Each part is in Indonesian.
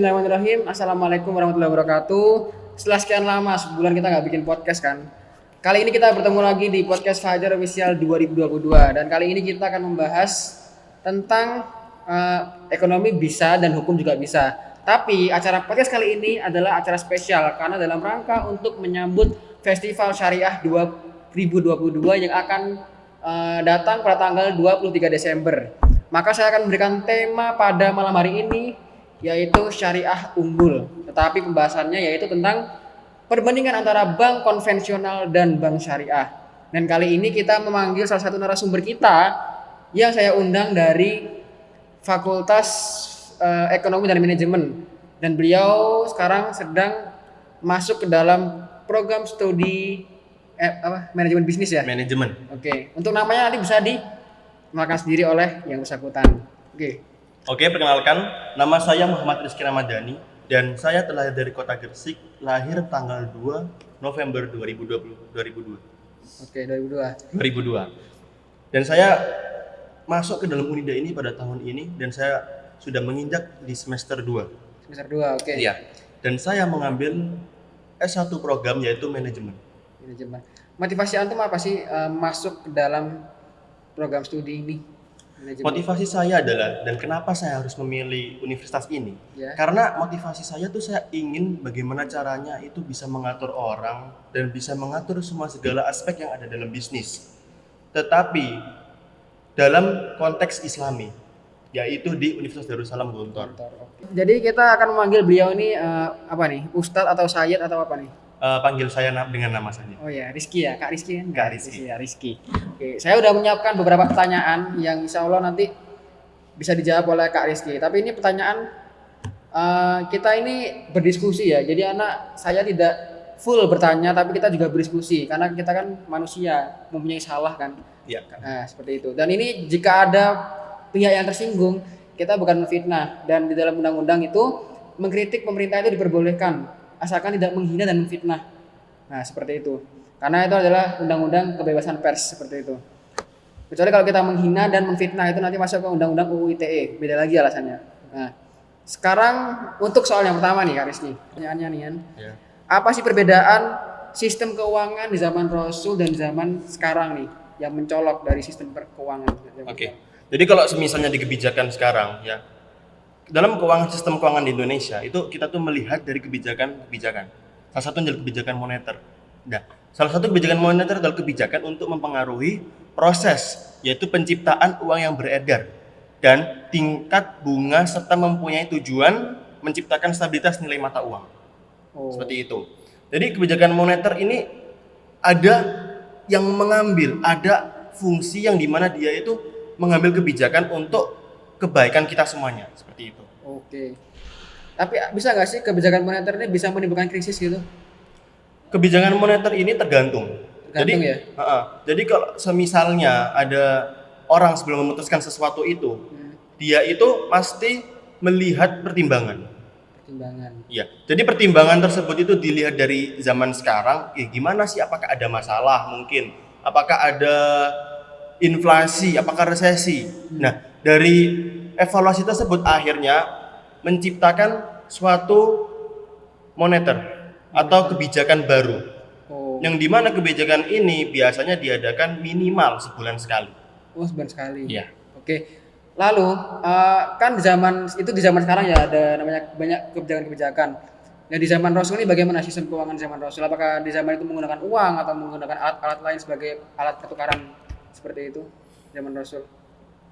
Bismillahirrahmanirrahim. Assalamualaikum warahmatullahi wabarakatuh. Setelah sekian lama sebulan kita nggak bikin podcast kan. Kali ini kita bertemu lagi di podcast Fajar Official 2022 dan kali ini kita akan membahas tentang eh, ekonomi bisa dan hukum juga bisa. Tapi acara podcast kali ini adalah acara spesial karena dalam rangka untuk menyambut Festival Syariah 2022 yang akan eh, datang pada tanggal 23 Desember. Maka saya akan memberikan tema pada malam hari ini yaitu syariah unggul. Tetapi pembahasannya yaitu tentang perbandingan antara bank konvensional dan bank syariah. Dan kali ini kita memanggil salah satu narasumber kita yang saya undang dari Fakultas eh, Ekonomi dan Manajemen. Dan beliau sekarang sedang masuk ke dalam program studi eh, apa manajemen bisnis ya. manajemen. Oke, untuk namanya nanti bisa dimakan sendiri oleh yang bersangkutan. Oke. Oke, perkenalkan, nama saya Muhammad Rizky Ramadhani dan saya telah dari kota Gresik, lahir tanggal 2 November 2020 2002. Oke, 2002. 2002. Dan saya masuk ke dalam Unida ini pada tahun ini dan saya sudah menginjak di semester 2. Semester 2, oke. Iya. Dan saya mengambil S1 program yaitu manajemen. Manajemen. Motivasi antum apa sih eh, masuk ke dalam program studi ini? Manajemen. Motivasi saya adalah dan kenapa saya harus memilih universitas ini? Ya. Karena motivasi saya tuh saya ingin bagaimana caranya itu bisa mengatur orang dan bisa mengatur semua segala aspek yang ada dalam bisnis. Tetapi dalam konteks Islami, yaitu di Universitas Darussalam Gontor. Jadi kita akan memanggil beliau ini eh, apa nih? Ustadz atau Sayyid atau apa nih? Eh, panggil saya dengan nama saja. Oh ya, Rizky ya, Kak Rizky kan? Kak Rizky. Ya, Rizky. Oke, saya udah menyiapkan beberapa pertanyaan yang insya Allah nanti bisa dijawab oleh Kak Rizky. Tapi ini pertanyaan eh, kita ini berdiskusi ya. Jadi anak saya tidak full bertanya, tapi kita juga berdiskusi karena kita kan manusia mempunyai salah kan. Ya. Nah, seperti itu. Dan ini jika ada pihak yang tersinggung, kita bukan menfitnah dan di dalam undang-undang itu mengkritik pemerintah itu diperbolehkan asalkan tidak menghina dan menfitnah. Nah, seperti itu. Karena itu adalah undang-undang kebebasan pers seperti itu. Kecuali kalau kita menghina dan menfitnah itu nanti masuk ke undang-undang UU ITE, beda lagi alasannya. Nah, sekarang untuk soal yang pertama nih Kak Rizky. Pertanyaannya nih kan. Ya. Apa sih perbedaan sistem keuangan di zaman Rasul dan zaman sekarang nih yang mencolok dari sistem keuangan? Oke. Jadi kalau misalnya di kebijakan sekarang ya dalam keuangan sistem keuangan di Indonesia itu kita tuh melihat dari kebijakan-kebijakan. Salah satu adalah kebijakan moneter. Nah, salah satu kebijakan moneter adalah kebijakan untuk mempengaruhi proses yaitu penciptaan uang yang beredar dan tingkat bunga serta mempunyai tujuan menciptakan stabilitas nilai mata uang. Oh, Seperti itu. Jadi kebijakan moneter ini ada yang mengambil, ada fungsi yang di mana dia itu mengambil kebijakan untuk kebaikan kita semuanya. Seperti itu. Oke. Tapi bisa nggak sih kebijakan moneter ini bisa menimbulkan krisis gitu? Kebijakan moneter ini tergantung. Tergantung jadi, ya? Ha-ha. jadi kalau semisalnya ada orang sebelum memutuskan sesuatu itu, Hmm, dia itu pasti melihat pertimbangan. pertimbangan. Iya. Jadi pertimbangan tersebut itu dilihat dari zaman sekarang, ya gimana sih apakah ada masalah mungkin? Apakah ada inflasi, apakah resesi? Nah, dari evaluasi tersebut akhirnya menciptakan suatu moneter atau kebijakan baru. Oh, Yang di mana kebijakan ini biasanya diadakan minimal sebulan sekali. oh sebulan sekali. Iya. Oke. Lalu eh, kan di zaman itu di zaman sekarang ya ada namanya banyak kebijakan-kebijakan. Nah di zaman Rasul ini bagaimana sistem keuangan di zaman Rasul? Apakah di zaman itu menggunakan uang atau menggunakan alat-alat lain sebagai alat pertukaran seperti itu zaman Rasul?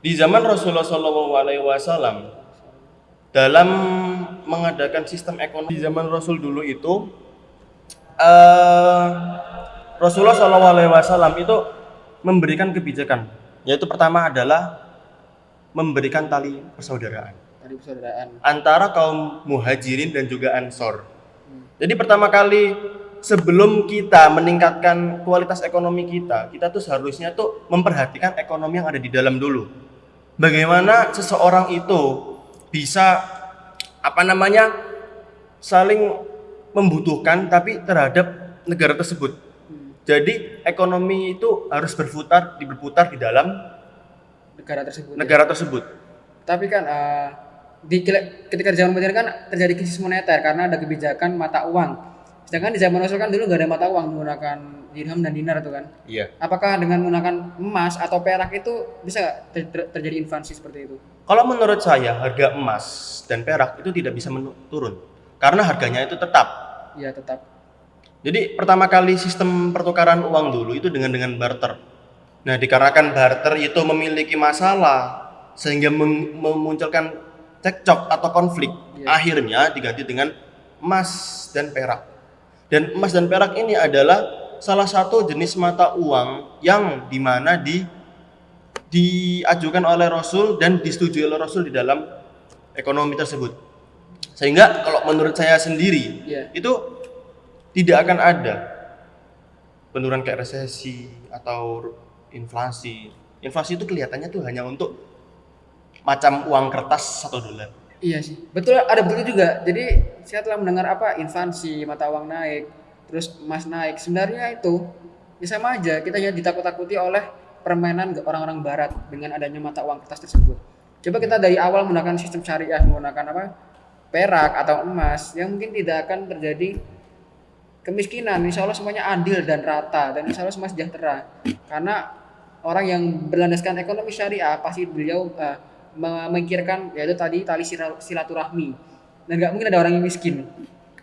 Di zaman Rasulullah SAW dalam mengadakan sistem ekonomi di zaman Rasul dulu itu eh Rasulullah SAW itu memberikan kebijakan yaitu pertama adalah memberikan tali persaudaraan Tadi persaudaraan. antara kaum muhajirin dan juga ansor. Jadi pertama kali sebelum kita meningkatkan kualitas ekonomi kita, kita tuh seharusnya tuh memperhatikan ekonomi yang ada di dalam dulu. Bagaimana seseorang itu bisa apa namanya saling membutuhkan tapi terhadap negara tersebut. Jadi ekonomi itu harus berputar berputar di dalam negara tersebut. ya. negara tersebut. Tapi kan eh, di ketika di zaman modern kan terjadi krisis moneter karena ada kebijakan mata uang. Sedangkan di zaman Rasul kan dulu nggak ada mata uang menggunakan dirham dan dinar itu kan. Iya. Apakah dengan menggunakan emas atau perak itu bisa ter- ter- terjadi inflasi seperti itu? Kalau menurut saya harga emas dan perak itu tidak bisa menu- turun karena harganya itu tetap. Iya tetap. Jadi pertama kali sistem pertukaran uang dulu itu dengan dengan barter. Nah, dikarenakan barter itu memiliki masalah sehingga memunculkan cekcok atau konflik, Iya. akhirnya diganti dengan emas dan perak. Dan emas dan perak ini adalah salah satu jenis mata uang yang di mana di diajukan oleh Rasul dan disetujui oleh Rasul di dalam ekonomi tersebut. Sehingga kalau menurut saya sendiri Iya. itu tidak akan ada penurunan kayak resesi atau inflasi. Inflasi itu kelihatannya tuh hanya untuk macam uang kertas satu dolar. Iya sih. Betul ada betul juga. Jadi saya telah mendengar apa inflasi, mata uang naik, terus emas naik. Sebenarnya itu ya sama aja. Kita hanya ditakut-takuti oleh permainan orang-orang barat dengan adanya mata uang kertas tersebut. Coba kita dari awal menggunakan sistem syariah, menggunakan apa? perak atau emas yang mungkin tidak akan terjadi kemiskinan. Insya Allah semuanya adil dan rata dan insya Allah semua sejahtera. Karena orang yang berlandaskan ekonomi syariah pasti beliau eh, memikirkan yaitu tadi tali sila- silaturahmi. Dan nggak mungkin ada orang yang miskin.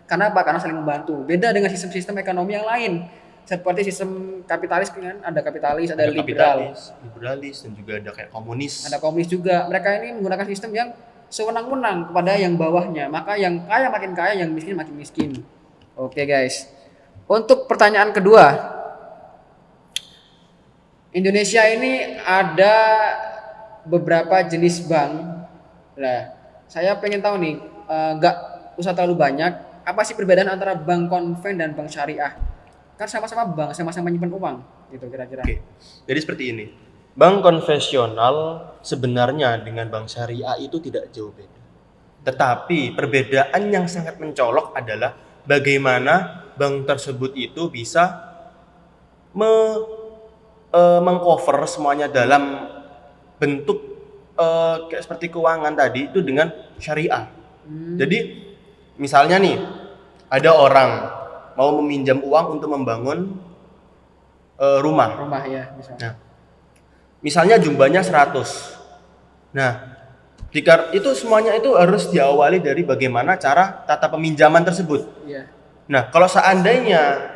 Karena apa? Karena saling membantu. Beda dengan sistem-sistem ekonomi yang lain. Seperti sistem kapitalis kan? Ada kapitalis ada, liberal. kapitalis, liberalis dan juga ada kayak komunis. ada komunis juga. Mereka ini menggunakan sistem yang sewenang-wenang kepada yang bawahnya. Maka yang kaya makin kaya yang miskin makin miskin. Oke guys. Untuk pertanyaan kedua. Indonesia ini ada beberapa jenis bank lah saya pengen tahu nih eh, nggak usah terlalu banyak apa sih perbedaan antara bank konven dan bank syariah kan sama-sama bank sama-sama nyimpen uang gitu kira-kira Oke. Jadi seperti ini. Bank konvensional sebenarnya dengan bank syariah itu tidak jauh beda. Tetapi perbedaan yang sangat mencolok adalah bagaimana bank tersebut itu bisa me, eh, mengcover semuanya dalam bentuk eh, kayak seperti keuangan tadi itu dengan syariah. Hmm, Jadi misalnya nih ada orang mau meminjam uang untuk membangun eh, rumah. rumah ya misalnya Nah, misalnya jumlahnya 100. Nah, jika itu semuanya itu harus diawali dari bagaimana cara tata peminjaman tersebut. iya Nah, kalau seandainya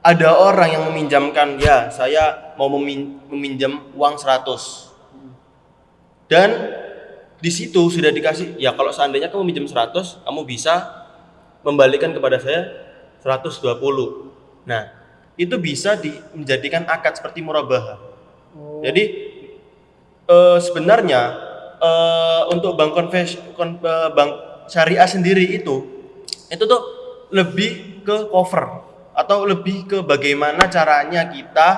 ada orang yang meminjamkan, ya saya mau memin- meminjam uang 100. Dan di situ sudah dikasih, ya kalau seandainya kamu minjam 100, kamu bisa membalikan kepada saya 120. Nah, itu bisa di- menjadikan akad seperti murabahah. Oh, Jadi eh, sebenarnya eh, untuk bank konves kon- eh, bank syariah sendiri itu itu tuh lebih ke cover atau lebih ke bagaimana caranya kita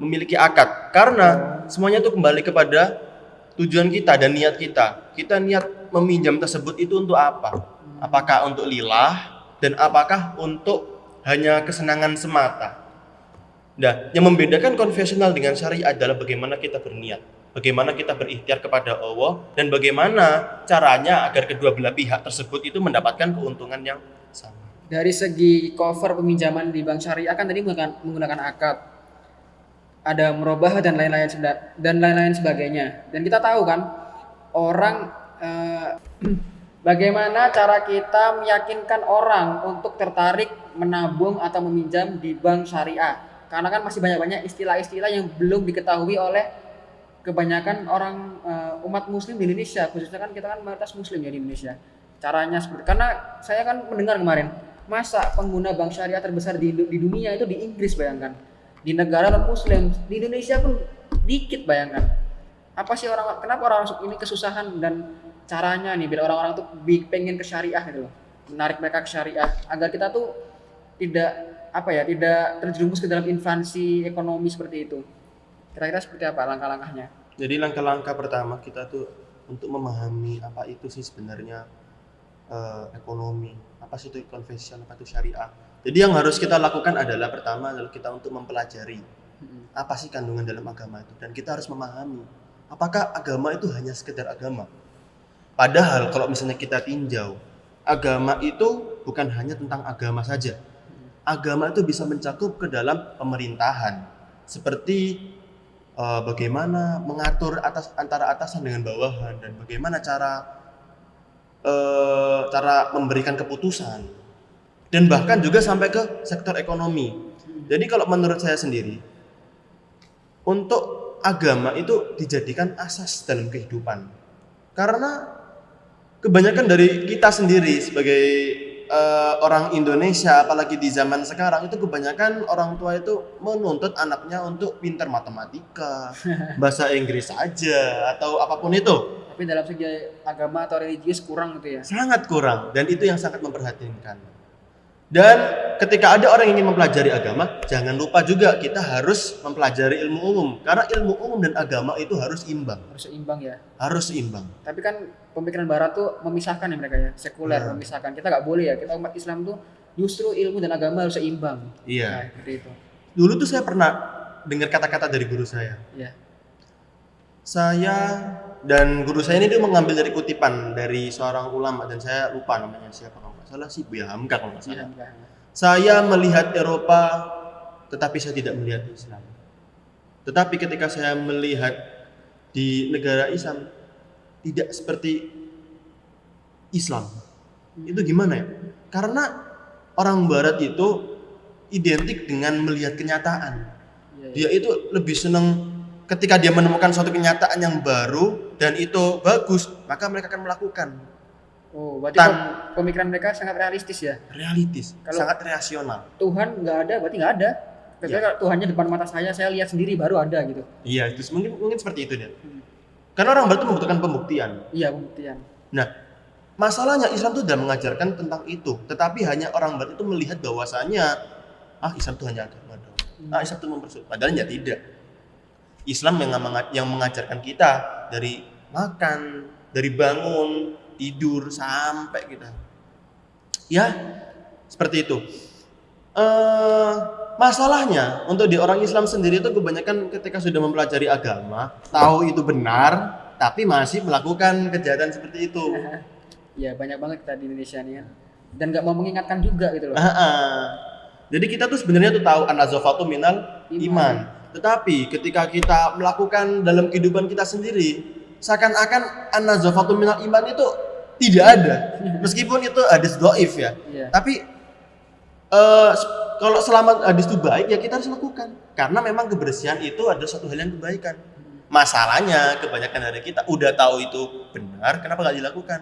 memiliki akad karena semuanya itu kembali kepada tujuan kita dan niat kita. Kita niat meminjam tersebut itu untuk apa? Apakah untuk lillah dan apakah untuk hanya kesenangan semata? Nah, yang membedakan konvensional dengan syariah adalah bagaimana kita berniat, bagaimana kita berikhtiar kepada Allah, dan bagaimana caranya agar kedua belah pihak tersebut itu mendapatkan keuntungan yang sama. dari segi cover peminjaman di bank syariah kan tadi menggunakan akad ada merubah dan lain-lain dan lain-lain sebagainya. Dan kita tahu kan orang eh, bagaimana cara kita meyakinkan orang untuk tertarik menabung atau meminjam di bank syariah. Karena kan masih banyak-banyak istilah-istilah yang belum diketahui oleh kebanyakan orang eh, umat muslim di Indonesia. Khususnya kan kita kan mayoritas muslim ya di Indonesia. Caranya seperti karena saya kan mendengar kemarin masa pengguna bank syariah terbesar di, di dunia itu di Inggris bayangkan di negara non muslim di Indonesia pun dikit bayangkan. Apa sih orang kenapa orang ini kesusahan dan caranya nih biar orang-orang tuh pengen ke syariah gitu loh. Menarik mereka ke syariah. Agar kita tuh tidak apa ya tidak terjerumus ke dalam inflasi ekonomi seperti itu. Kira-kira seperti apa langkah-langkahnya? Jadi langkah-langkah pertama kita tuh untuk memahami apa itu sih sebenarnya eh, ekonomi, apa sih itu konvensional, apa itu syariah. Jadi yang harus kita lakukan adalah pertama adalah kita untuk mempelajari apa sih kandungan dalam agama itu dan kita harus memahami apakah agama itu hanya sekedar agama Padahal kalau misalnya kita tinjau, agama itu bukan hanya tentang agama saja. Agama itu bisa mencakup ke dalam pemerintahan. Seperti eh, bagaimana mengatur atas antara atasan dengan bawahan dan bagaimana cara eh, cara memberikan keputusan. Dan bahkan juga sampai ke sektor ekonomi. Jadi kalau menurut saya sendiri, untuk agama itu dijadikan asas dalam kehidupan. Karena kebanyakan dari kita sendiri sebagai eh, orang Indonesia, apalagi di zaman sekarang itu kebanyakan orang tua itu menuntut anaknya untuk pintar matematika, bahasa Inggris saja atau apa pun itu. Tapi dalam segi agama atau religius kurang gitu ya. Sangat kurang dan itu yang sangat memperhatinkan. Dan ketika ada orang yang ingin mempelajari agama, jangan lupa juga kita harus mempelajari ilmu umum karena ilmu umum dan agama itu harus imbang, Harus seimbang ya. harus seimbang. Tapi kan pemikiran barat tuh memisahkan ya mereka ya, sekuler Hmm. memisahkan. Kita nggak boleh ya. Kita umat Islam tuh justru ilmu dan agama harus seimbang. Nah, Iya. seperti itu. Dulu tuh saya pernah dengar kata-kata dari guru saya. Iya. Saya dan guru saya ini dia mengambil dari kutipan dari seorang ulama dan saya lupa namanya siapa salah sih Buya Hamka kalau nggak salah. enggak. Saya melihat Eropa tetapi saya tidak melihat Islam. Tetapi ketika saya melihat di negara Islam tidak seperti Islam. Itu gimana ya? Karena orang barat itu identik dengan melihat kenyataan. Iya, iya. Dia itu lebih senang ketika dia menemukan suatu kenyataan yang baru dan itu bagus, maka mereka akan melakukan. Oh, berarti Tan- pem- pemikiran mereka sangat realistis ya. Realitis, Kalau- sangat rasional. Tuhan nggak ada, berarti nggak ada. Kecuali Iya. kalau Tuhannya depan mata saya, saya lihat sendiri baru ada gitu. Iya, itu mungkin mungkin seperti itu dia. Hmm. Karena orang barat itu membutuhkan pembuktian. Iya, pembuktian. Nah, masalahnya Islam itu tidak mengajarkan tentang itu, tetapi hanya orang barat itu melihat bahwasanya ah Islam itu hanya agama doang. Hmm. Ah Islam itu mempersulit. Padahal ya tidak. Islam yang mengajarkan kita dari makan, dari bangun, tidur sampai kita. Ya, seperti itu. Eh masalahnya untuk di orang Islam sendiri itu kebanyakan ketika sudah mempelajari agama, tahu itu benar, tapi masih melakukan kejahatan seperti itu. Iya, banyak banget kita di Indonesia nih kan. Dan nggak mau mengingatkan juga gitu loh. Jadi kita tuh sebenarnya tuh tahu an-nazafatu minal Iman. iman. Tetapi ketika kita melakukan dalam kehidupan kita sendiri, seakan-akan an-nazafatu minal iman itu tidak ada. Meskipun itu hadis doif ya. Iya. Tapi s- kalau selama hadis itu baik ya kita harus lakukan. Karena memang kebersihan itu adalah suatu hal yang kebaikan. Masalahnya kebanyakan dari kita udah tahu itu benar, kenapa nggak dilakukan?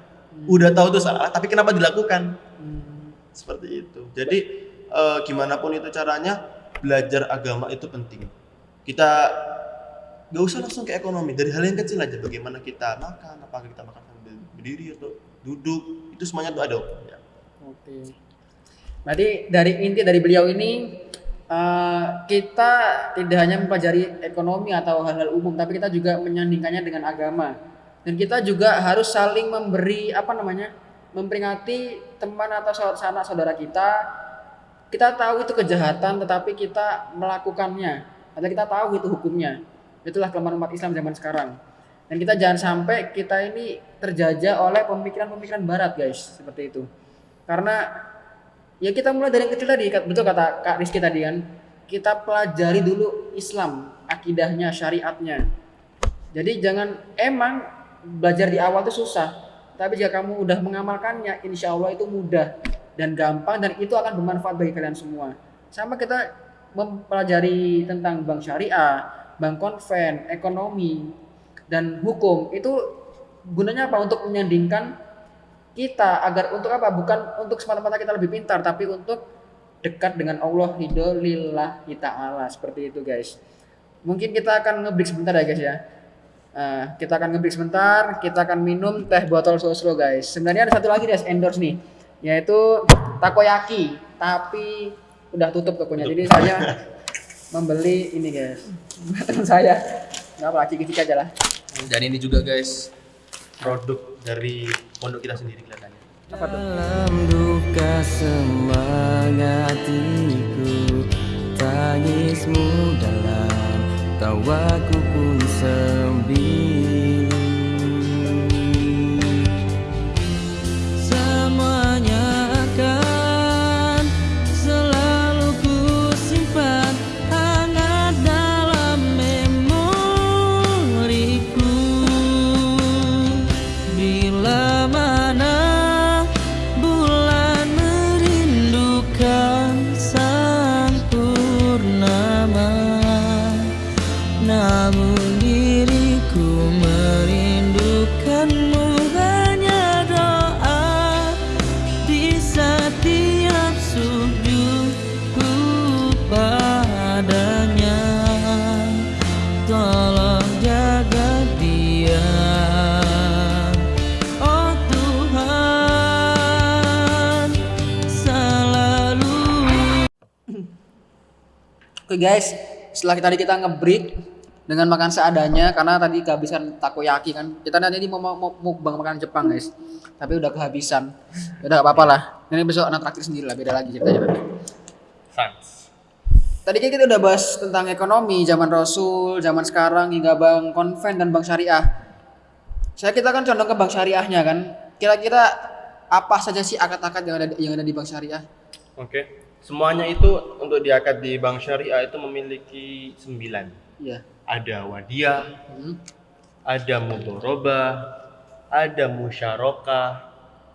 Udah tahu itu salah, tapi kenapa dilakukan? Hmm. seperti itu. Jadi eh, gimana pun itu caranya belajar agama itu penting. Kita nggak usah langsung ke ekonomi dari hal yang kecil aja. Bagaimana kita makan, apakah kita makan sambil berdiri atau duduk, itu semuanya tuh ada hukumnya. Oke. Berarti dari inti dari beliau ini eh, kita tidak hanya mempelajari ekonomi atau hal-hal umum, tapi kita juga menyandingkannya dengan agama. Dan kita juga harus saling memberi apa namanya, memperingati teman atau sanak saudara kita. Kita tahu itu kejahatan, tetapi kita melakukannya. Atau kita tahu itu hukumnya. Itulah kelemahan umat Islam zaman sekarang. Dan kita jangan sampai kita ini terjajah oleh pemikiran-pemikiran Barat, guys, seperti itu. Karena ya kita mulai dari yang kecil tadi betul kata Kak Rizky tadi kan? Kita pelajari dulu Islam akidahnya syariatnya. Jadi jangan emang belajar di awal itu susah. Tapi jika kamu udah mengamalkannya insya Allah itu mudah dan gampang dan itu akan bermanfaat bagi kalian semua. Sama kita mempelajari tentang bank syariah bank konven ekonomi dan hukum itu gunanya apa? Untuk menyandingkan kita agar untuk apa? Bukan untuk semata-mata kita lebih pintar tapi untuk dekat dengan Allah lillahi ta'ala. Seperti itu guys. Mungkin kita akan ngebreak sebentar ya guys ya. Eh, kita akan ngebreak sebentar kita akan minum teh botol sosro guys. Sebenarnya ada satu lagi guys endorse nih yaitu takoyaki tapi udah tutup tokonya. Jadi saya membeli ini guys. Teman saya. Nggak apa ciki-ciki aja lah Dan ini juga guys produk dari pondok kita sendiri kelihatannya. apa tuh Dalam duka semangatiku Tangismu dalam tawaku pun sembilu Oke guys, setelah tadi kita nge-break dengan makan seadanya karena tadi kehabisan takoyaki kan. Kita nanti ini mau mau mau mukbang makan Jepang guys. Tapi udah kehabisan. Ya Udah apa-apa lah. Ini besok anak traktir sendiri lah, beda lagi ceritanya nanti. Sans. Tadi kan kita udah bahas tentang ekonomi zaman Rasul, zaman sekarang hingga bank konven dan bank syariah. Saya kita kan condong ke bank syariahnya kan. Kira-kira apa saja sih akad-akad yang ada yang ada di bank syariah? Oke. Semuanya itu untuk diakad di bank syariah itu memiliki sembilan. Iya. Ada wadiah, Hmm. ada mudorobah, ada musyarakah,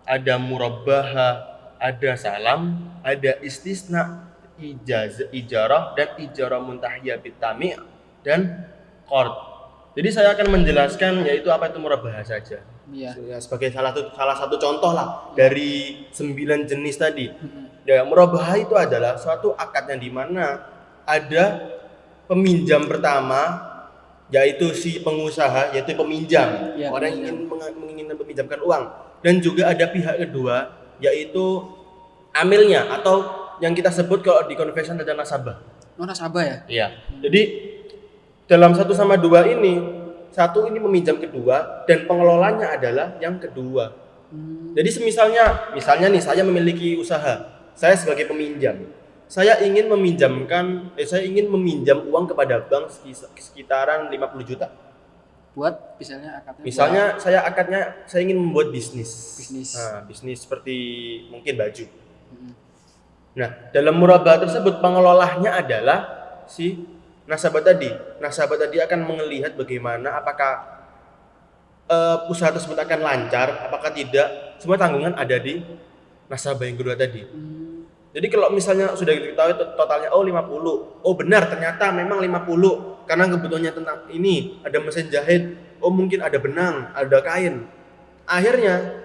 ada murabbahah, ada salam, ada istisna, ijaz, ijarah dan ijarah muntahiyah bitami' dan qard. Jadi saya akan menjelaskan yaitu apa itu murabbahah saja. Iya. Ya, sebagai salah satu salah satu contoh lah dari sembilan jenis tadi. Hmm. Ya, murabbahah itu adalah suatu akad yang di mana ada peminjam pertama yaitu si pengusaha yaitu peminjam Ya, orang yang ingin menginginkan meminjamkan uang dan juga ada pihak kedua yaitu amilnya atau yang kita sebut kalau di convention ada nasabah. Oh, nasabah ya? Iya. Jadi dalam satu sama dua ini satu ini meminjam kedua dan pengelolanya adalah yang kedua. Hmm. Jadi semisalnya, misalnya nih saya memiliki usaha, saya sebagai peminjam, saya ingin meminjamkan, eh, saya ingin meminjam uang kepada bank sekitaran 50 juta. Buat misalnya akadnya. Misalnya saya akadnya, saya ingin membuat bisnis. Bisnis. Nah, bisnis seperti mungkin baju. Hmm. Nah, dalam murabah tersebut pengelolanya adalah si nasabah tadi. Nasabah tadi akan melihat bagaimana apakah eh, usaha tersebut akan lancar, apakah tidak. Semua tanggungan ada di nasabah yang kedua tadi. Hmm. Jadi kalau misalnya sudah diketahui to- totalnya oh 50. Oh benar ternyata memang 50 karena kebutuhannya tentang ini ada mesin jahit, oh mungkin ada benang, ada kain. Akhirnya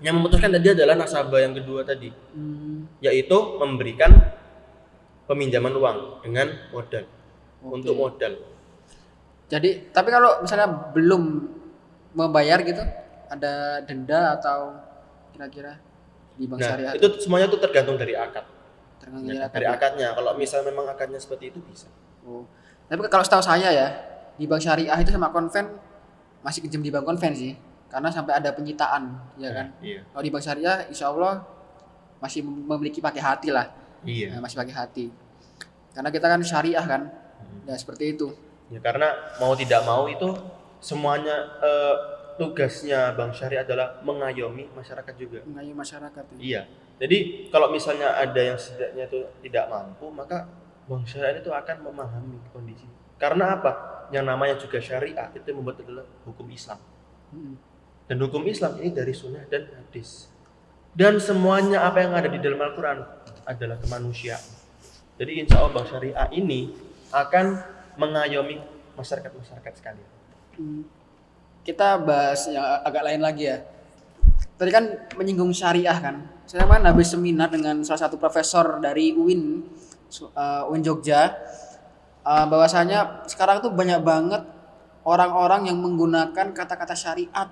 yang memutuskan tadi adalah nasabah yang kedua tadi Hmm. yaitu memberikan peminjaman uang dengan modal Oke. untuk modal. Jadi, tapi kalau misalnya belum membayar gitu, ada denda atau kira-kira di bank Nah, syariah itu semuanya itu tergantung dari akad. tergantung Ya, dari dari akad. akadnya. Kalau misal memang akadnya seperti itu bisa. Oh. Tapi kalau setahu saya ya, di bank syariah itu sama konven masih kejam di bank konven sih, karena sampai ada penyitaan, ya kan? Iya. Kalau di bank syariah, insya Allah masih memiliki pakai hati lah, Iya. Nah, masih pakai hati. Karena kita kan syariah kan, Ya seperti itu. Ya karena mau tidak mau itu semuanya eh, tugasnya bank syariah adalah mengayomi masyarakat juga. Mengayomi masyarakat. Ya. Iya. Jadi kalau misalnya ada yang setidaknya itu tidak mampu, maka bank syariah itu akan memahami kondisi. Karena apa? Yang namanya juga syariah itu membuat adalah hukum Islam. Hmm. Dan hukum Islam ini dari sunnah dan hadis. Dan semuanya apa yang ada di dalam Al-Quran adalah kemanusiaan. Jadi insya Allah bank syariah ini akan mengayomi masyarakat-masyarakat sekalian. Hmm. Kita bahas yang agak lain lagi ya. Tadi kan menyinggung syariah kan. Saya kan habis seminar dengan salah satu profesor dari UIN, uh, UIN Jogja. Uh, bahwasanya sekarang tuh banyak banget orang-orang yang menggunakan kata-kata syariat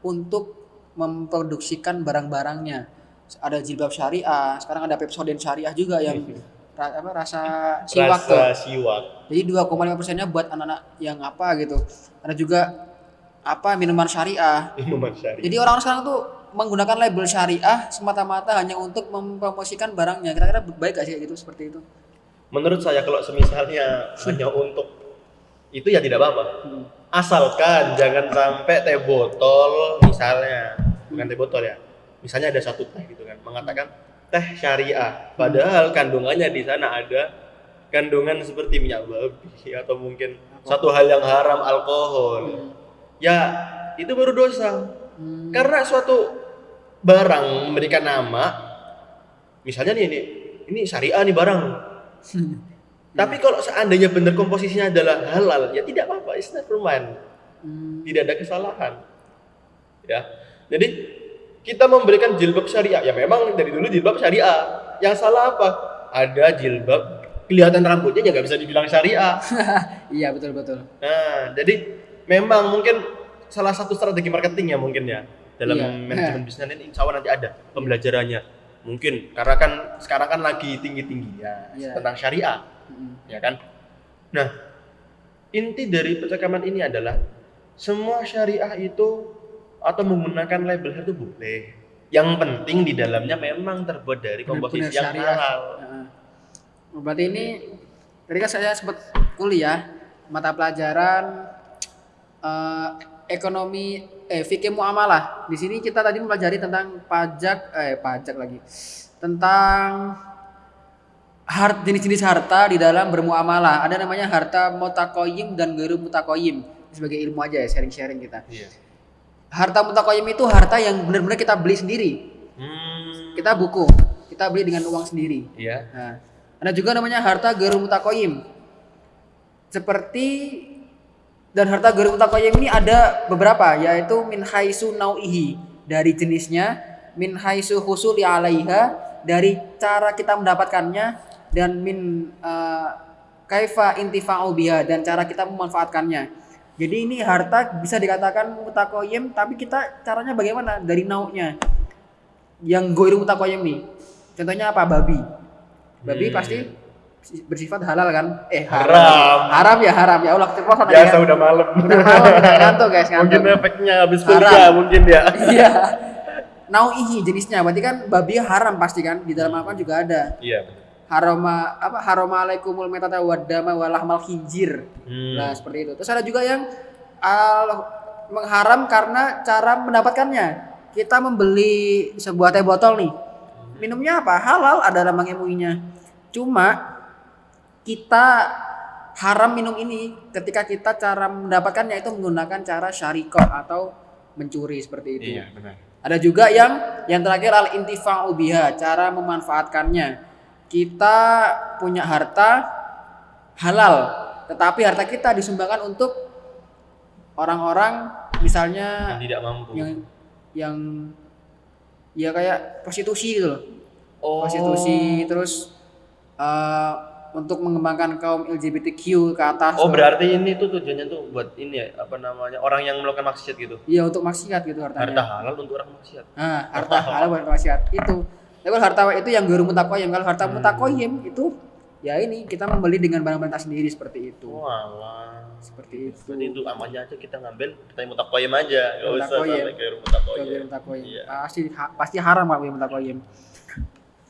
untuk memproduksikan barang-barangnya. Ada jilbab syariah, sekarang ada Pepsodent syariah juga yang apa, rasa siwak tuh. Rasa siwak. Jadi 2,5 persennya buat anak-anak yang apa gitu. Ada juga apa minuman syariah. Minuman syariah. Jadi orang-orang sekarang tuh menggunakan label syariah semata-mata hanya untuk mempromosikan barangnya. Kira-kira baik gak sih gitu seperti itu? Menurut saya kalau semisalnya hanya untuk itu ya tidak apa-apa. Hmm. Asalkan jangan sampai teh botol misalnya, bukan teh botol ya. Misalnya ada satu teh gitu kan, mengatakan teh syariah. Padahal kandungannya di sana ada kandungan seperti minyak babi atau mungkin satu hal yang haram alkohol. Ya, itu baru dosa. Hmm. Karena suatu barang memberikan nama misalnya nih ini ini syariah nih barang Tapi kalau seandainya benar komposisinya adalah halal, ya tidak apa-apa, it's never mind. Hmm, Tidak ada kesalahan. Ya. Jadi kita memberikan jilbab syariah. Ya memang dari dulu jilbab syariah. Yang salah apa? Ada jilbab kelihatan rambutnya ya nggak bisa dibilang syariah. iya betul betul. Nah, jadi memang mungkin salah satu strategi marketing ya mungkin ya dalam Iya. manajemen bisnis ini insya Allah nanti ada pembelajarannya. Mungkin karena kan sekarang kan lagi tinggi-tinggi ya Iya. tentang syariah, Mm, ya kan? Nah, inti dari percakapan ini adalah semua syariah itu atau menggunakan label itu boleh. Yang penting di dalamnya memang terbuat dari komposisi benar-benar yang syariah. halal. Heeh. Oh, Berarti ini tadi kan saya sempat kuliah mata pelajaran eh, ekonomi eh fikih muamalah. Di sini kita tadi mempelajari tentang pajak eh pajak lagi. Tentang hart jenis-jenis harta di dalam bermuamalah. Ada namanya harta mutakoyim dan geru mutakoyim. Sebagai ilmu aja ya sharing-sharing kita. Iya. Harta mutakoyim itu harta yang benar-benar kita beli sendiri. Hmm. Kita buku, kita beli dengan uang sendiri. Iya. Nah, ada juga namanya harta geru mutakoyim. Seperti dan harta geru mutakoyim ini ada beberapa yaitu min haisu nau'ihi dari jenisnya, min haisu husuli alaiha dari cara kita mendapatkannya dan min eh, kaifa intifa'u biha dan cara kita memanfaatkannya. Jadi ini harta bisa dikatakan mutakoyim tapi kita caranya bagaimana dari nau'nya. Yang goiru mutakoyim nih. Contohnya apa? Babi. Babi Hmm. pasti bersifat halal kan? Eh Haram. Haram ya haram ya Allah keceplosan tadi Biasa kan? udah malam. Udah malam ngantuk guys Mungkin ngantuk. efeknya habis kuliah mungkin ya. Iya. Nau'ihi jenisnya berarti kan babi haram pasti kan di dalam Al-Quran juga ada. Iya. betul. Haroma apa haroma alaikumul metata wadama walahmal khinjir. Hmm. Nah, seperti itu. Terus ada juga yang al mengharam karena cara mendapatkannya. Kita membeli sebuah teh botol nih. Minumnya apa? Halal ada lambang MUI-nya. Cuma kita haram minum ini ketika kita cara mendapatkannya itu menggunakan cara syarikah atau mencuri seperti itu. Iya, benar. Ada juga yang yang terakhir al intifa'u biha, cara memanfaatkannya. Kita punya harta halal, tetapi harta kita disumbangkan untuk orang-orang misalnya Yang tidak mampu. yang yang ya kayak prostitusi gitu loh. oh. Prostitusi terus eh, untuk mengembangkan kaum LGBTQ ke atas. Oh, berarti ini tuh tujuannya tuh buat ini ya, apa namanya? Orang yang melakukan maksiat gitu. Iya untuk maksiat gitu hartanya. Harta halal untuk orang maksiat. Nah, harta halal bukan maksiat itu. Tapi kalau harta itu yang guru mutakoyim. Kalau harta Hmm. mutakoyim itu ya ini kita membeli dengan barang-barang sendiri seperti itu. Walah. Seperti itu. Berarti itu amannya aja kita ngambil kita mutakoyim aja. Enggak usah sampai ke Kalau mutakoyim. mutakoyim. Iya. Pasti ha- pasti haram guru mutakoyim.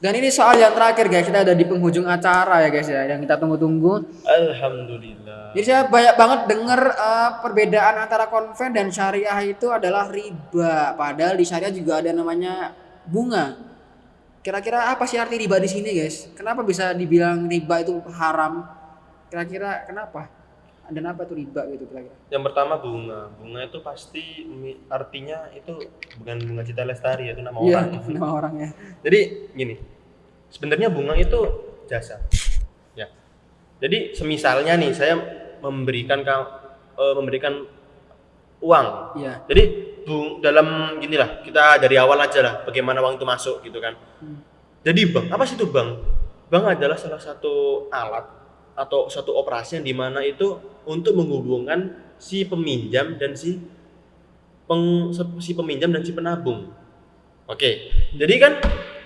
Dan ini soal yang terakhir guys, kita ada di penghujung acara ya guys ya, yang kita tunggu-tunggu. Alhamdulillah. Jadi saya banyak banget dengar eh, perbedaan antara konven dan syariah itu adalah riba. Padahal di syariah juga ada namanya bunga. Kira-kira apa sih arti riba di sini, guys? Kenapa bisa dibilang riba itu haram? Kira-kira kenapa? Dan apa tuh riba gitu kira-kira? Yang pertama bunga. Bunga itu pasti artinya itu bukan bunga cita lestari itu nama Iya, orang. nama orangnya. Jadi gini, sebenarnya bunga itu jasa. Ya. Jadi semisalnya nih saya memberikan ka- eh, memberikan uang. Iya. Jadi bung dalam ginilah kita dari awal aja lah bagaimana uang itu masuk gitu kan. Hmm. Jadi bank apa sih itu bank? Bank adalah salah satu alat atau satu operasi yang di mana itu untuk menghubungkan si peminjam dan si peng, si peminjam dan si penabung. Oke, jadi kan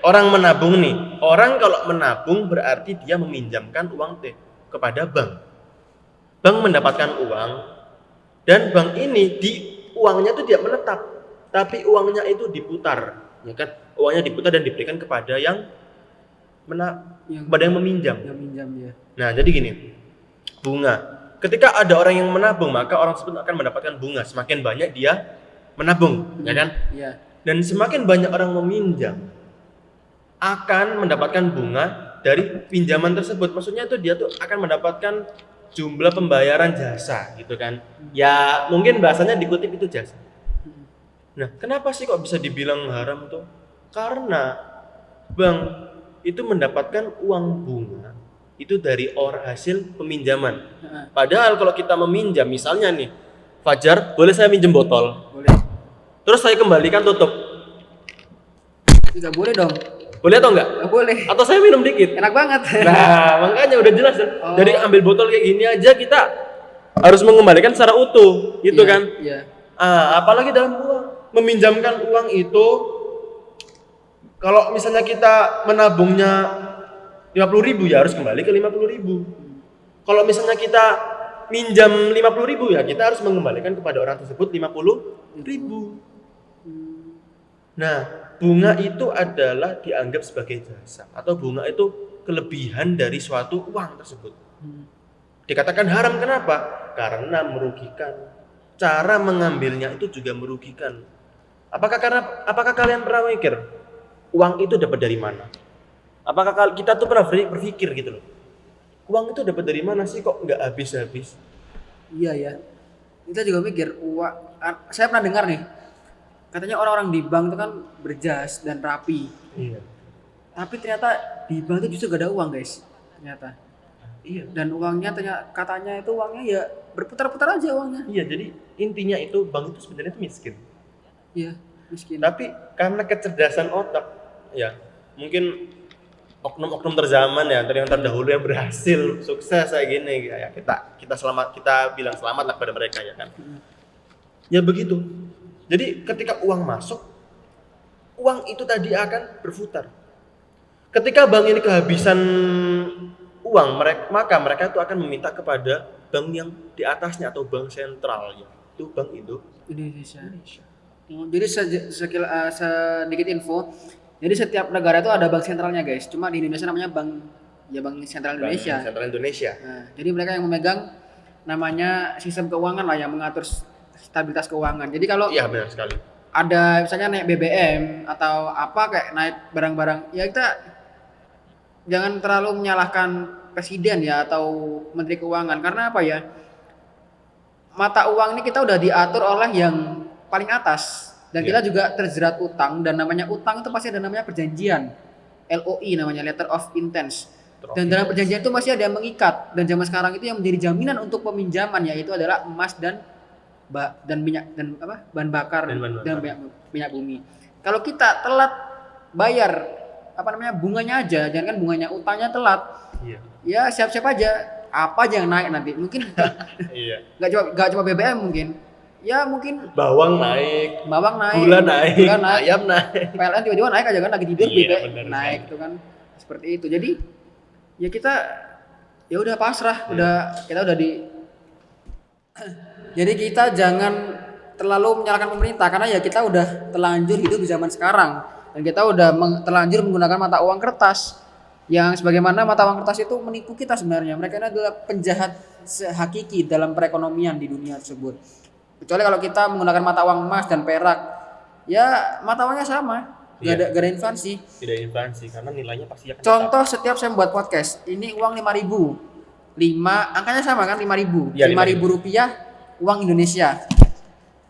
orang menabung nih, orang kalau menabung berarti dia meminjamkan uang teh kepada bank. Bank mendapatkan uang dan bank ini di uangnya itu tidak menetap, tapi uangnya itu diputar, ya kan? Uangnya diputar dan diberikan kepada yang mena Yang kepada yang meminjam. yang minjam ya. Nah, jadi gini, bunga. Ketika ada orang yang menabung, maka orang tersebut akan mendapatkan bunga. Semakin banyak dia menabung, ya kan? Iya. Dan semakin banyak orang meminjam, akan mendapatkan bunga dari pinjaman tersebut. Maksudnya itu dia tuh akan mendapatkan jumlah pembayaran jasa, gitu kan? Ya, mungkin bahasanya dikutip itu jasa. Nah, kenapa sih kok bisa dibilang haram tuh? Karena bank itu mendapatkan uang bunga itu dari orang hasil peminjaman. Padahal kalau kita meminjam, misalnya nih, Fajar, boleh saya minjem botol? Boleh. Terus saya kembalikan tutup. Tidak boleh dong. Boleh atau enggak? Nggak boleh. Atau saya minum dikit? Enak banget. Nah, makanya udah jelas kan. Oh. Dari ambil botol kayak gini aja kita harus mengembalikan secara utuh, gitu Iya, kan? Iya. Ah, apalagi dalam uang. Meminjamkan uang itu kalau misalnya kita menabungnya 50.000 ribu ya harus kembali ke 50.000 ribu. Kalau misalnya kita minjam 50.000 ribu ya kita harus mengembalikan kepada orang tersebut 50.000 ribu. Nah, bunga itu adalah dianggap sebagai jasa atau bunga itu kelebihan dari suatu uang tersebut. Dikatakan haram kenapa? Karena merugikan. Cara mengambilnya itu juga merugikan. Apakah karena apakah kalian pernah mikir uang itu dapat dari mana? Apakah kita tuh pernah berpikir berpikir gitu loh? Uang itu dapat dari mana sih kok nggak habis-habis? Iya ya. Kita juga mikir uang. Saya pernah dengar nih. Katanya orang-orang di bank itu kan berjas dan rapi. Iya. Tapi ternyata di bank itu justru gak ada uang guys. Ternyata. Iya. Dan uangnya ternyata katanya itu uangnya ya berputar-putar aja uangnya. Iya, jadi intinya itu bank itu sebenarnya itu miskin. Iya. Miskin. Tapi karena kecerdasan otak, ya mungkin oknum-oknum terzaman ya, yang terdahulu yang berhasil sukses kayak gini, ya kita kita selamat kita bilang selamat lah pada mereka ya kan. Ya begitu. Jadi ketika uang masuk, uang itu tadi akan berputar. Ketika bank ini kehabisan uang, mereka maka mereka itu akan meminta kepada bank yang di atasnya atau bank sentral ya. Itu Bank Indo Indonesia. Indonesia. Jadi sekil, eh, sedikit info. Jadi setiap negara itu ada bank sentralnya guys. Cuma di Indonesia namanya bank ya bank sentral Bank Indonesia. Sentral Indonesia. Nah, jadi mereka yang memegang namanya sistem keuangan lah yang mengatur stabilitas keuangan. Jadi kalau Iya benar sekali. ada misalnya naik BBM atau apa kayak naik barang-barang, ya kita jangan terlalu menyalahkan presiden ya atau menteri keuangan karena apa ya? Mata uang ini kita udah diatur oleh yang paling atas dan Iya. kita juga terjerat utang dan namanya utang itu pasti ada namanya perjanjian. LOI namanya letter of intent. Dan dalam perjanjian itu masih ada yang mengikat dan zaman sekarang itu yang menjadi jaminan untuk peminjaman yaitu adalah emas dan ba dan minyak dan apa bahan bakar Dan bahan bakar. minyak, minyak bumi. Kalau kita telat bayar apa namanya bunganya aja, jangan kan bunganya utangnya telat, Iya. ya siap-siap aja apa aja yang naik nanti. Mungkin Iya. nggak cuma nggak cuma BBM mungkin, ya mungkin Bawang naik, bawang naik, gula naik, gula naik, ayam naik. PLN tiba-tiba naik aja kan lagi tidur Iya, BBM naik itu kan seperti itu. Jadi ya kita ya udah pasrah, udah kita udah di Jadi kita jangan terlalu menyalahkan pemerintah karena ya kita udah terlanjur hidup di zaman sekarang dan kita udah terlanjur menggunakan mata uang kertas yang sebagaimana mata uang kertas itu menipu kita sebenarnya. Mereka ini adalah penjahat hakiki dalam perekonomian di dunia tersebut. Kecuali kalau kita menggunakan mata uang emas dan perak, ya mata uangnya sama, gak Iya. ada, gak ada inflasi. Tidak inflasi karena nilainya pasti akan Contoh setiap saya membuat podcast, ini uang 5000 5 angkanya sama kan 5000 Iya, 5000 rupiah uang Indonesia.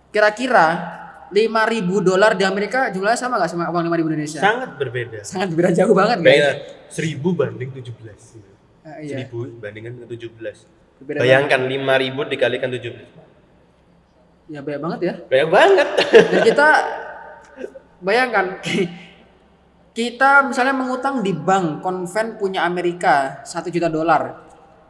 Kira-kira 5000 dolar di Amerika jumlahnya sama nggak sama uang 5000 Indonesia? sangat berbeda. Sangat beda jauh banget guys. Kayaknya 1000 banding 17. Ah, iya. 1000 bandingkan dengan 17. Berbeda Bayangkan 5000 dikalikan 17. Ya banyak banget ya. Banyak banget. Dan kita bayangkan kita misalnya mengutang di bank konven punya Amerika 1 juta dolar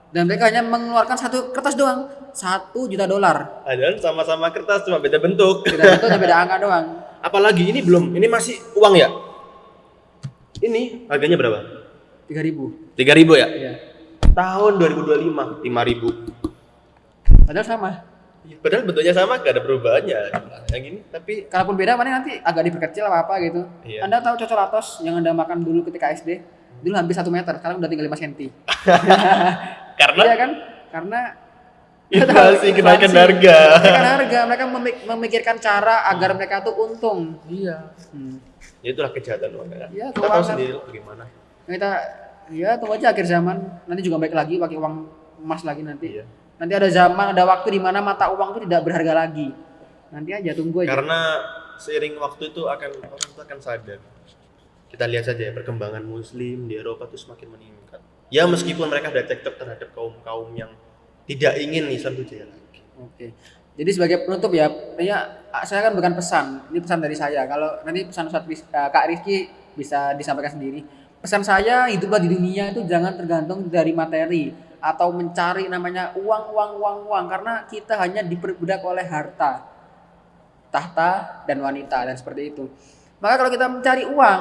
dan mereka hanya mengeluarkan satu kertas doang 1 juta dolar Padahal sama-sama kertas cuma beda bentuk. beda bentuk dan beda angka doang Apalagi ini belum, ini masih uang ya? Ini harganya berapa? 3000 3000 ya? ya Tahun 2025 5000. padahal sama Padahal bentuknya sama, gak ada perubahannya. Yang ini tapi kalaupun beda mana nanti agak diperkecil apa apa gitu Iya. anda tahu cocolatos yang anda makan dulu ketika SD dulu hampir satu meter sekarang udah tinggal 5 cm karena iya kan karena inflasi kenaikan harga. Kenaikan harga mereka memik- memikirkan cara agar mereka tuh untung Iya. Hmm. Ya itulah kejahatan uang kan. Iya, Kita tahu sendiri bagaimana. kita ya tunggu aja akhir zaman nanti juga baik lagi pakai uang emas lagi nanti Iya. nanti ada zaman ada waktu di mana mata uang itu tidak berharga lagi nanti aja tunggu aja Karena seiring waktu itu akan orang itu akan sadar. Kita lihat saja ya perkembangan muslim di Eropa itu semakin meningkat. Ya meskipun mereka ada cekcok terhadap kaum-kaum yang tidak ingin Islam itu jaya lagi. Oke. Jadi sebagai penutup ya, ya saya kan bukan pesan, ini pesan dari saya. Kalau nanti pesan Ustadz Ris- eh, Kak Rizky bisa disampaikan sendiri. Pesan saya hiduplah di dunia itu jangan tergantung dari materi atau mencari namanya uang uang uang uang karena kita hanya diperbudak oleh harta, tahta dan wanita dan seperti itu. Maka kalau kita mencari uang,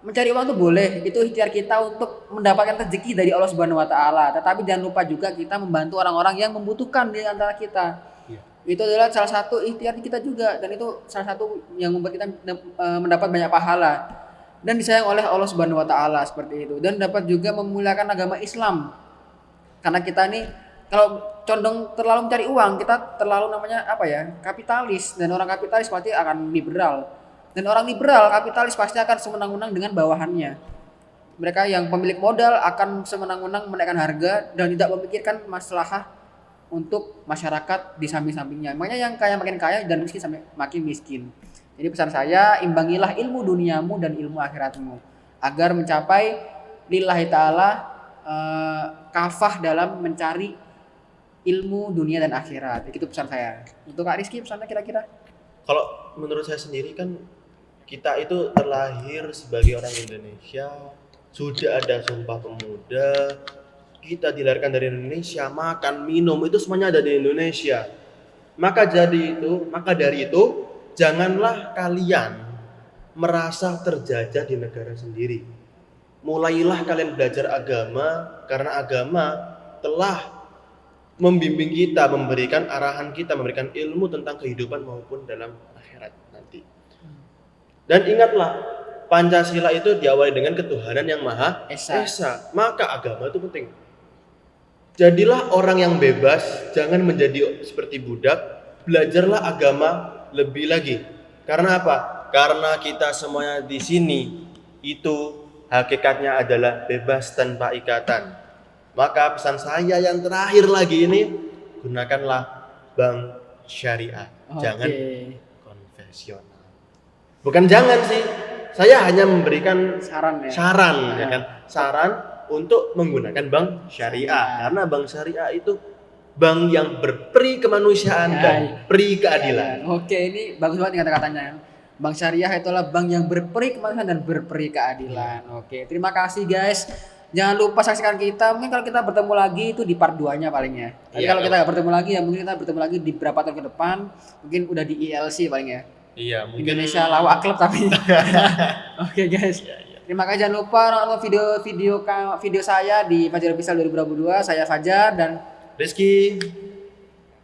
mencari uang itu boleh, itu ikhtiar kita untuk mendapatkan rezeki dari Allah Subhanahu wa taala. Tetapi jangan lupa juga kita membantu orang-orang yang membutuhkan di antara kita. Iya. Itu adalah salah satu ikhtiar kita juga dan itu salah satu yang membuat kita eh, mendapat banyak pahala dan disayang oleh Allah Subhanahu wa taala seperti itu dan dapat juga memuliakan agama Islam. Karena kita ini kalau condong terlalu mencari uang, kita terlalu namanya apa ya? kapitalis dan orang kapitalis pasti akan liberal. Dan orang liberal kapitalis pasti akan semenang-menang dengan bawahannya. Mereka yang pemilik modal akan semenang-menang menaikkan harga dan tidak memikirkan masalah untuk masyarakat di samping-sampingnya. Makanya yang kaya makin kaya dan miskin sampai makin miskin. Jadi pesan saya, imbangilah ilmu duniamu dan ilmu akhiratmu agar mencapai lillahi taala eh, kafah dalam mencari ilmu dunia dan akhirat. Itu pesan saya. Untuk Kak Rizky pesannya kira-kira? Kalau menurut saya sendiri kan kita itu terlahir sebagai orang Indonesia, sudah ada sumpah pemuda, kita dilahirkan dari Indonesia, makan, minum itu semuanya ada di Indonesia. Maka jadi itu, maka dari itu janganlah kalian merasa terjajah di negara sendiri. Mulailah kalian belajar agama karena agama telah membimbing kita, memberikan arahan kita, memberikan ilmu tentang kehidupan maupun dalam akhirat nanti. Dan ingatlah, Pancasila itu diawali dengan ketuhanan yang maha Esa. esa. Maka agama itu penting. Jadilah orang yang bebas, jangan menjadi seperti budak. Belajarlah agama lebih lagi. Karena apa? Karena kita semuanya di sini itu hakikatnya adalah bebas tanpa ikatan. Maka pesan saya yang terakhir lagi ini gunakanlah bank syariah, jangan Oke. konvensional. Bukan jangan sih, saya hanya memberikan Saran ya. saran, ya Ya. kan? Saran untuk menggunakan bank syariah karena bank syariah itu bank yang berperi kemanusiaan Ya, dan iya. peri keadilan. Oke, ini bagus banget nih kata-katanya. Bank syariah itulah bank yang berperi kemanusiaan dan berperi keadilan. Oke, terima kasih guys. Jangan lupa saksikan kita. Mungkin kalau kita bertemu lagi itu di part 2-nya palingnya. Tapi Iya, kalau kita nggak bertemu lagi ya mungkin kita bertemu lagi di beberapa tahun ke depan. Mungkin udah di ILC paling ya. Iya, Indonesia lawak klub tapi. Oke guys. Terima kasih jangan lupa nonton video-video video saya di Fajar Official 2022. Saya Fajar dan Rizky.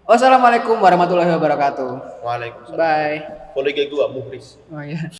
wassalamualaikum warahmatullahi wabarakatuh. Waalaikumsalam. Bye. Kolega gua Muhris. Oh iya.